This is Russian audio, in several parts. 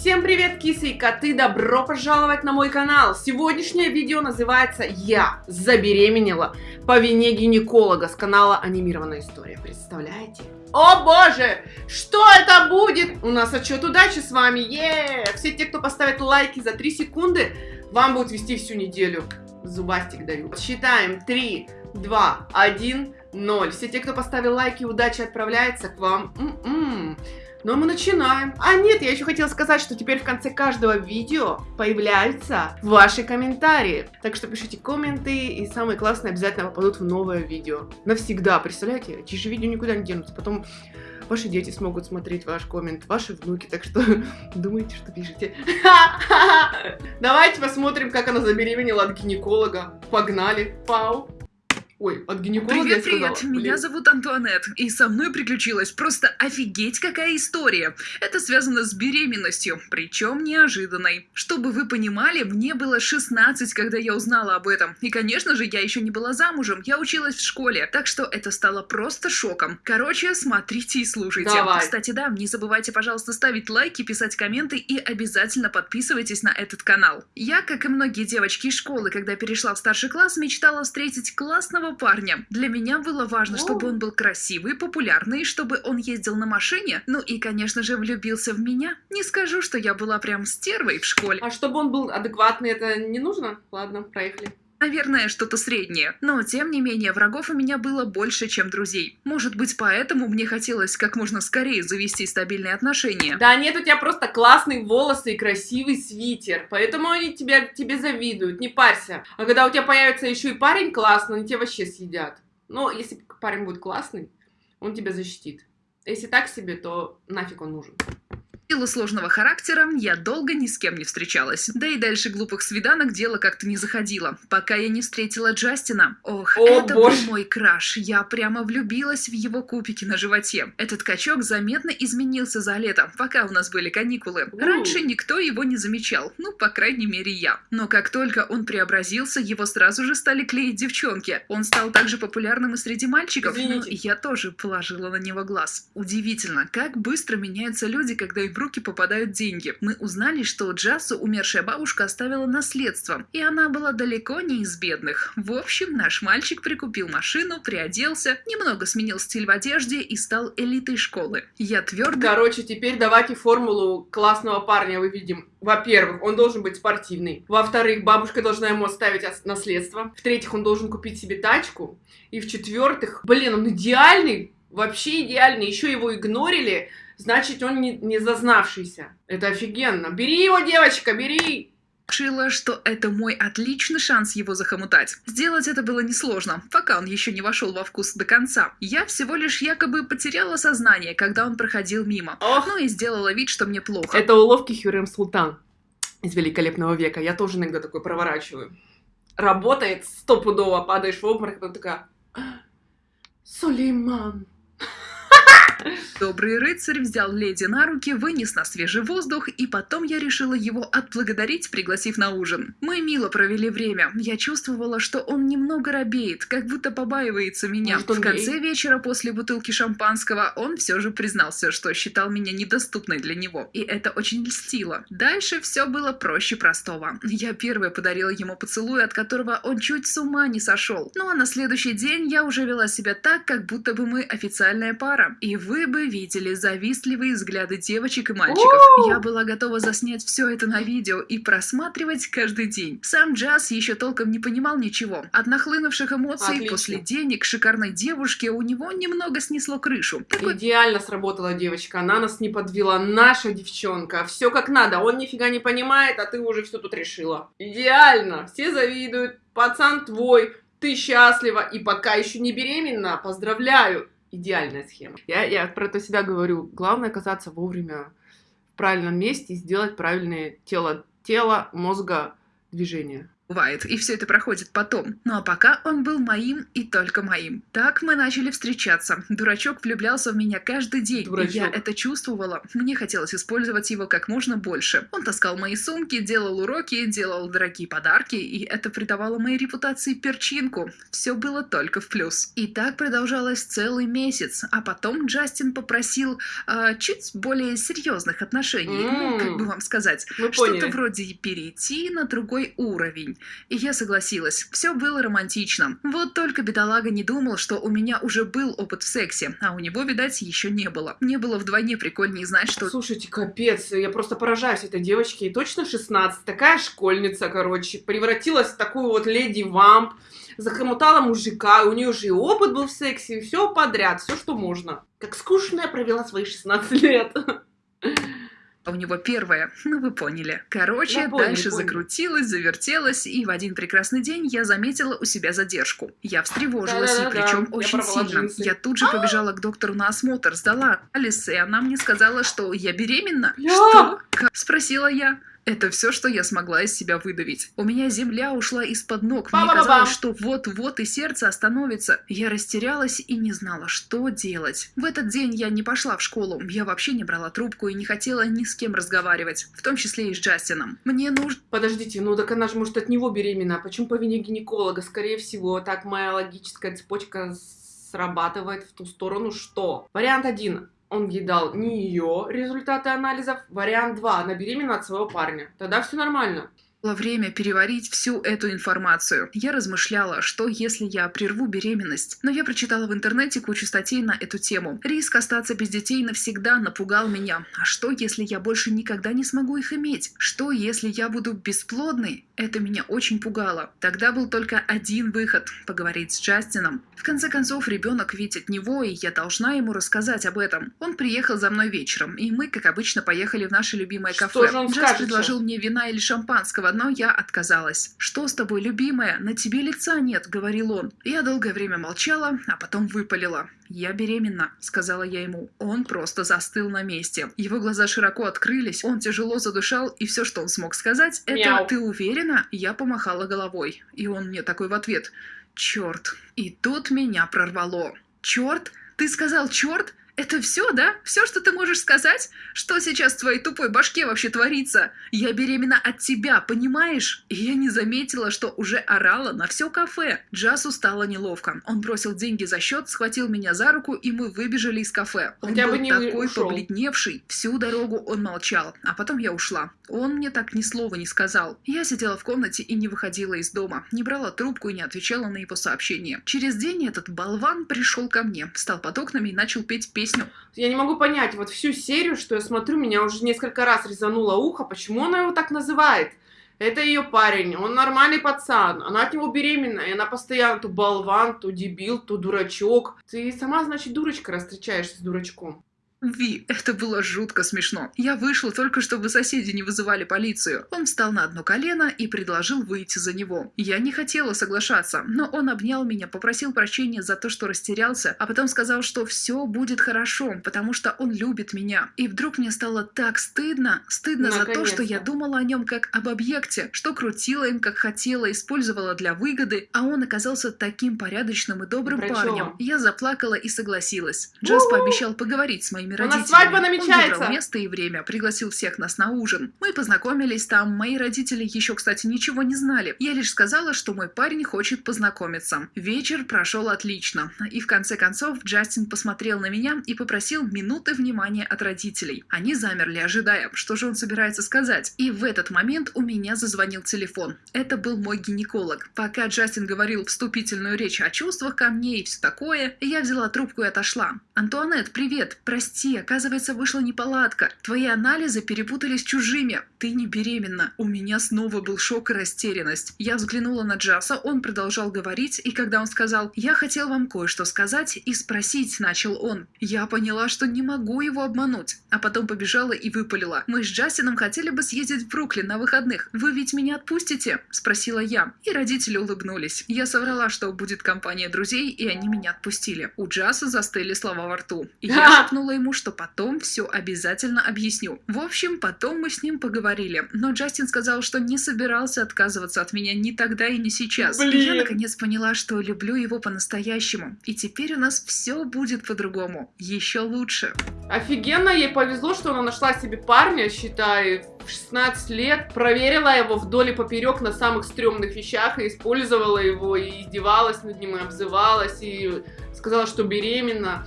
Всем привет, кисы и коты! Добро пожаловать на мой канал! Сегодняшнее видео называется «Я забеременела по вине гинеколога» с канала «Анимированная история». Представляете? О боже! Что это будет? У нас отчет удачи с вами! Е! Все те, кто поставит лайки за 3 секунды, вам будет вести всю неделю. Зубастик даю. Считаем. 3, 2, 1, 0. Все те, кто поставил лайки, удача отправляется к вам. М -м -м. Но мы начинаем. А нет, я еще хотела сказать, что теперь в конце каждого видео появляются ваши комментарии. Так что пишите комменты, и самые классные обязательно попадут в новое видео. Навсегда, представляете? Эти же видео никуда не денутся. Потом ваши дети смогут смотреть ваш коммент, ваши внуки, так что думайте, что пишете. Давайте посмотрим, как она забеременела от гинеколога. Погнали. Пау. Ой, от гинеколога Привет, привет, меня зовут Антуанет, и со мной приключилась просто офигеть какая история. Это связано с беременностью, причем неожиданной. Чтобы вы понимали, мне было 16, когда я узнала об этом. И, конечно же, я еще не была замужем, я училась в школе, так что это стало просто шоком. Короче, смотрите и слушайте. Давай. Кстати, да, не забывайте, пожалуйста, ставить лайки, писать комменты и обязательно подписывайтесь на этот канал. Я, как и многие девочки из школы, когда перешла в старший класс, мечтала встретить классного парня. Для меня было важно, чтобы он был красивый, популярный, чтобы он ездил на машине, ну и, конечно же, влюбился в меня. Не скажу, что я была прям стервой в школе. А чтобы он был адекватный, это не нужно? Ладно, проехали. Наверное, что-то среднее. Но, тем не менее, врагов у меня было больше, чем друзей. Может быть, поэтому мне хотелось как можно скорее завести стабильные отношения. Да нет, у тебя просто классные волосы и красивый свитер, поэтому они тебя, тебе завидуют, не парься. А когда у тебя появится еще и парень классный, они тебя вообще съедят. Но если парень будет классный, он тебя защитит. Если так себе, то нафиг он нужен. Силу сложного характера я долго ни с кем не встречалась. Да и дальше глупых свиданок дело как-то не заходило, пока я не встретила Джастина. Ох, О, это боже. был мой краш. Я прямо влюбилась в его кубики на животе. Этот качок заметно изменился за лето, пока у нас были каникулы. Раньше никто его не замечал, ну, по крайней мере, я. Но как только он преобразился, его сразу же стали клеить девчонки. Он стал также популярным и среди мальчиков, Извините. и я тоже положила на него глаз. Удивительно, как быстро меняются люди, когда им в руки попадают деньги. Мы узнали, что Джасу умершая бабушка оставила наследство, и она была далеко не из бедных. В общем, наш мальчик прикупил машину, приоделся, немного сменил стиль в одежде и стал элитой школы. Я твердо Короче, теперь давайте формулу классного парня выведем. Во-первых, он должен быть спортивный. Во-вторых, бабушка должна ему оставить ос- наследство. В-третьих, он должен купить себе тачку. И в-четвертых, блин, он идеальный, вообще идеальный. Еще его игнорили, значит, он не, не зазнавшийся. Это офигенно. Бери его, девочка, бери! решила, что это мой отличный шанс его захомутать. Сделать это было несложно, пока он еще не вошел во вкус до конца. Я всего лишь якобы потеряла сознание, когда он проходил мимо. Ох, Ну и сделала вид, что мне плохо. это уловки Хюррем Султан из Великолепного века. Я тоже иногда такой проворачиваю. Работает стопудово, падаешь в обморок, потом такая... «А, Сулейман. Добрый рыцарь взял леди на руки, вынес на свежий воздух, и потом я решила его отблагодарить, пригласив на ужин. Мы мило провели время. Я чувствовала, что он немного робеет, как будто побаивается меня. Может, В конце гей? вечера после бутылки шампанского он все же признался, что считал меня недоступной для него, и это очень льстило. Дальше все было проще простого. Я первая подарила ему поцелуй, от которого он чуть с ума не сошел. Ну а на следующий день я уже вела себя так, как будто бы мы официальная пара. И вы бы видели завистливые взгляды девочек и мальчиков. Я была готова заснять все это на видео и просматривать каждый день. Сам Джаз еще толком не понимал ничего. От нахлынувших эмоций Отлично. после денег шикарной девушки у него немного снесло крышу. Такой Идеально сработала девочка, она нас не подвела, наша девчонка, все как надо, он нифига не понимает, а ты уже все тут решила. Идеально, все завидуют, пацан твой, ты счастлива и пока еще не беременна, поздравляю. Идеальная схема. Я, я про это всегда говорю, главное оказаться вовремя в правильном месте и сделать правильное тело, тело, мозга, движения. Бывает, и все это проходит потом. Ну а пока он был моим и только моим. Так мы начали встречаться. Дурачок влюблялся в меня каждый день, Дурачок. и я это чувствовала. Мне хотелось использовать его как можно больше. Он таскал мои сумки, делал уроки, делал дорогие подарки, и это придавало моей репутации перчинку. Все было только в плюс. И так продолжалось целый месяц, а потом Джастин попросил э, чуть более серьезных отношений. Ну, М. как бы вам сказать, что-то вроде перейти на другой уровень. И я согласилась. Все было романтично. Вот только бедолага не думал, что у меня уже был опыт в сексе, а у него, видать, еще не было. Мне было вдвойне прикольнее знать, что Слушайте, капец, я просто поражаюсь этой девочке. И точно 16, такая школьница, короче, превратилась в такую вот леди-вамп, захомутала мужика, у нее уже и опыт был в сексе, и все подряд, все, что можно. Как скучно я провела свои 16 лет. У него первое. Ну, вы поняли. Короче, Я понял, дальше понял. закрутилась, завертелась, и в один прекрасный день я заметила у себя задержку. Я встревожилась, и Да-да-да, причем я очень порвала сильно. джинсы. Я тут же побежала к доктору на осмотр, сдала анализ, и она мне сказала, что я беременна. Что? Как? Спросила я. Это все, что я смогла из себя выдавить. У меня земля ушла из-под ног. Мне казалось, что вот-вот и сердце остановится. Я растерялась и не знала, что делать. В этот день я не пошла в школу. Я вообще не брала трубку и не хотела ни с кем разговаривать. В том числе и с Джастином. Мне нужно... Подождите, ну так она же может от него беременна. А Почему по вине гинеколога? Скорее всего, так моя логическая цепочка срабатывает в ту сторону, что... Вариант один. Он ей дал не ее результаты анализов. Вариант два. Она беременна от своего парня. Тогда все нормально. Было время переварить всю эту информацию. Я размышляла, что если я прерву беременность. Но я прочитала в интернете кучу статей на эту тему. Риск остаться без детей навсегда напугал меня. А что, если я больше никогда не смогу их иметь? Что, если я буду бесплодной? Это меня очень пугало. Тогда был только один выход – поговорить с Джастином. В конце концов, ребенок ведь от него, и я должна ему рассказать об этом. Он приехал за мной вечером, и мы, как обычно, поехали в наше любимое кафе. скажет предложил мне вина или шампанского, но я отказалась. «Что с тобой, любимая? На тебе лица нет», — говорил он. Я долгое время молчала, а потом выпалила. «Я беременна», — сказала я ему. Он просто застыл на месте. Его глаза широко открылись, он тяжело задышал, и все, что он смог сказать, это Мяу. «Ты уверена?» Я помахала головой. И он мне такой в ответ. «Черт». И тут меня прорвало. «Черт? Ты сказал черт? Это все, да? Все, что ты можешь сказать? Что сейчас в твоей тупой башке вообще творится? Я беременна от тебя, понимаешь? И я не заметила, что уже орала на все кафе. Джасу стало неловко. Он бросил деньги за счет, схватил меня за руку, и мы выбежали из кафе. Он Хотя был бы не такой ушел. побледневший. Всю дорогу он молчал, а потом я ушла. Он мне так ни слова не сказал. Я сидела в комнате и не выходила из дома, не брала трубку и не отвечала на его сообщения. Через день этот болван пришел ко мне, встал под окнами и начал петь песню. Я не могу понять, вот всю серию, что я смотрю, меня уже несколько раз резануло ухо, почему она его так называет? Это ее парень, он нормальный пацан, она от него беременна, и она постоянно то болван, то дебил, то дурачок. Ты сама, значит, дурочка, раз встречаешься с дурачком. Ви, это было жутко смешно. Я вышла только, чтобы соседи не вызывали полицию. Он встал на одно колено и предложил выйти за него. Я не хотела соглашаться, но он обнял меня, попросил прощения за то, что растерялся, а потом сказал, что все будет хорошо, потому что он любит меня. И вдруг мне стало так стыдно, стыдно за то, что я думала о нем как об объекте, что крутила им как хотела, использовала для выгоды, а он оказался таким порядочным и добрым Дурачок. парнем. Я заплакала и согласилась. Джаз У-у. пообещал поговорить с моими У нас родителями. свадьба Он намечается. выбрал место и время, пригласил всех нас на ужин. Мы познакомились там. Мои родители еще, кстати, ничего не знали. Я лишь сказала, что мой парень хочет познакомиться. Вечер прошел отлично. И в конце концов Джастин посмотрел на меня и попросил минуты внимания от родителей. Они замерли, ожидая, что же он собирается сказать. И в этот момент у меня зазвонил телефон. Это был мой гинеколог. Пока Джастин говорил вступительную речь о чувствах ко мне и все такое, я взяла трубку и отошла. «Антуанет, привет! Прости, оказывается, вышла неполадка. Твои анализы перепутались с чужими. Ты не беременна». У меня снова был шок и растерянность. Я взглянула на Джаса, он продолжал говорить, и когда он сказал «Я хотел вам кое-что сказать и спросить», начал он. Я поняла, что не могу его обмануть. А потом побежала и выпалила. «Мы с Джастином хотели бы съездить в Бруклин на выходных. Вы ведь меня отпустите?» – спросила я. И родители улыбнулись. Я соврала, что будет компания друзей, и они меня отпустили. У Джаса застыли слова во рту. И я шепнула ему ему, что потом все обязательно объясню. В общем, потом мы с ним поговорили, но Джастин сказал, что не собирался отказываться от меня ни тогда и не сейчас. Блин. И я наконец поняла, что люблю его по-настоящему. И теперь у нас все будет по-другому. Еще лучше. Офигенно ей повезло, что она нашла себе парня, считай, в 16 лет, проверила его вдоль и поперек на самых стрёмных вещах и использовала его, и издевалась над ним, и обзывалась, и сказала, что беременна.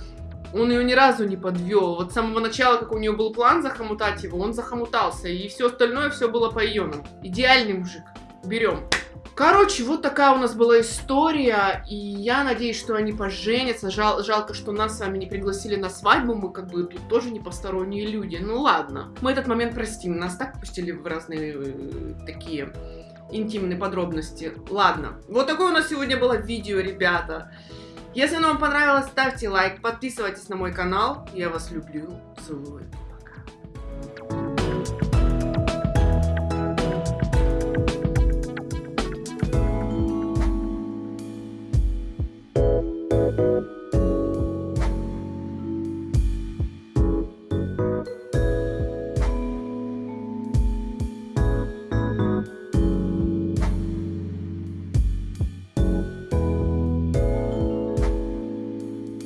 Он ее ни разу не подвел. Вот с самого начала, как у нее был план захомутать его, он захомутался, и все остальное все было по ее нам. Идеальный мужик. Берем. Короче, вот такая у нас была история, и я надеюсь, что они поженятся. Жал, жалко, что нас с вами не пригласили на свадьбу, мы как бы тут тоже не посторонние люди. Ну ладно, мы этот момент простим, нас так пустили в разные э, такие интимные подробности. Ладно, вот такое у нас сегодня было видео, ребята. Если оно вам понравилось, ставьте лайк, подписывайтесь на мой канал. Я вас люблю, целую.